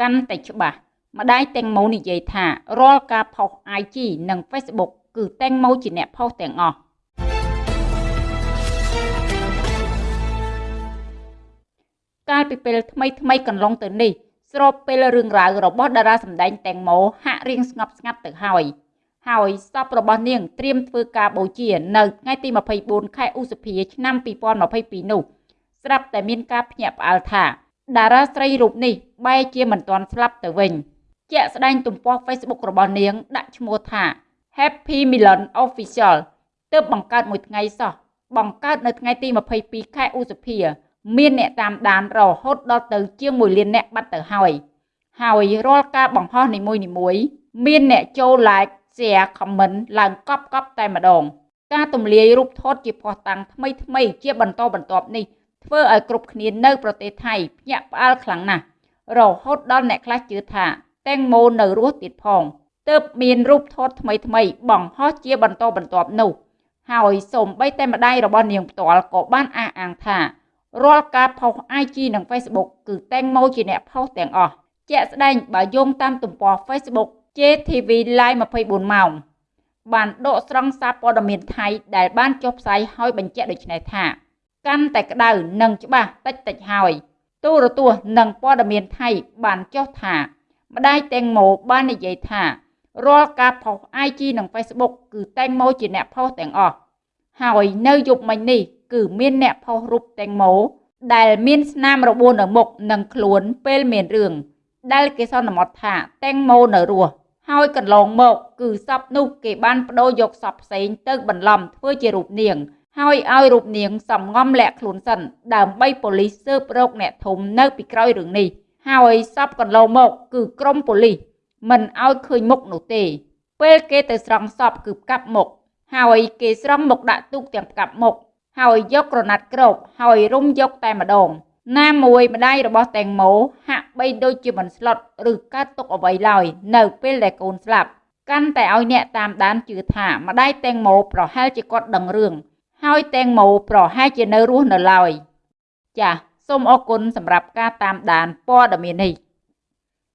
កាន់តែច្បាស់ម្ដាយតេងម៉ូនិយាយថារាល់ការផុស IG និង Facebook គឺតេងម៉ូជាអ្នកផុសទាំងអស់កាលពីពេលថ្មីថ្មីកន្លងទៅនេះស្របពេលរឿងរ៉ាវរបស់តារាសម្ដែងតេងម៉ូហាក់រៀងស្ងប់ស្ងាត់ទៅហើយហើយសពរបស់នាងត្រៀមធ្វើការបូជានៅថ្ងៃទី24ខែឧសភាឆ្នាំ2022នោះស្រាប់តែមានការភ្ញាក់ផ្អើលថាតារាស្រីរូបនេះ បែរជាមិនទាន់ស្លាប់ទៅវិញជាក់ស្ដែងទំព័រ Facebook របស់នាង ដាក់ឈ្មោះថា Happy Milan Official ទើបបង្កើតមួយថ្ងៃសោះបង្កើតនៅថ្ងៃទី22ខែឧសភា មានអ្នកតាមដានរហូតដល់ទៅជាង1លានអ្នកបាត់ទៅហើយហើយរាល់ការបង្ហោះនីមួយៗមានអ្នកចូល like share comment ឡើងកប់កប់តែម្ដង ការទម្លាយរូបថតជាភ័ស្តុតាងថ្មីថ្មីជាបន្តបន្ទាប់នេះធ្វើឲ្យគ្រប់គ្នានៅប្រទេសថៃភ្ញាក់ផ្អើលខ្លាំងណាស់ រហូតដល់អ្នកខ្លះជឿថាតេងម៉ូនៅរស់ទៀតផងទើបមានរូបថតថ្មីថ្មីបង្ហោះជាបន្តបន្ទាប់នោះ ហើយសូម្បីតែម្ដាយរបស់នាងផ្ទាល់ក៏បានអះអាងថារាល់ការផុស IG និង Facebook គឺតេងម៉ូជាអ្នកផុសទាំងអស់ជាក់ស្ដែងបើយោងតាមទំព័រ Facebook JTV Live 24ម៉ោងបានដកស្រង់សារព័ត៌មានថៃដែលបានចុះផ្សាយឲ្យបញ្ជាក់ដូចនេះថា កាន់តែក្តៅនិងច្បាស់តិចតិចហើយ ទូរទស្សន៍និងព័ត៌មានថៃបានចុះថា ម្ដាយតេងម៉ូបាននិយាយថារាល់ការផុស IG និង Facebook គឺតេងម៉ូជាអ្នកផុសទាំងអស់ហើយនៅយប់មិញនេះគឺមានអ្នកផុសរូបតេងម៉ូដែលមានស្នាមរបួសនៅមុខនិងខ្លួនពេលមានរឿងដែលគេសន្មត់ថាតេងម៉ូនៅរស់ហើយកន្លងមក គឺសពនោះគេបានបដូរយកសពផ្សេងទៅបន្លំធ្វើជារូបនាង ហើយឲ្យរូបនាងសំងំលាក់ខ្លួនសិនដើម្បីប៉ូលីសស៊ើបរកអ្នកធំនៅពីក្រោយរឿងនេះហើយសពកន្លងមកគឺក្រុមប៉ូលីសមិនឲ្យឃើញមុខនោះទេ ពេលគេទៅស្រង់សពគឺផ្កាប់មុខហើយគេស្រង់មុខដាក់ទូកទាំងផ្កាប់មុខហើយយកក្រណាត់គ្របហើយរុំយកតែម្ដងណាមួយម្ដាយរបស់តេងម៉ូហាក់បីដូចជាមិនស្លុតឬកើតទុកអ្វីឡើយនៅពេលដែលកូនស្លាប់កាន់តែឲ្យអ្នកតាមដានជឿថាម្ដាយតេងម៉ូប្រហែលជាគាត់ដឹងរឿង ហើយតេងម៉ូប្រហែលជានៅរស់នៅឡើយចាសសូមអរគុណសម្រាប់ការតាមដានព័ត៌មាននេះ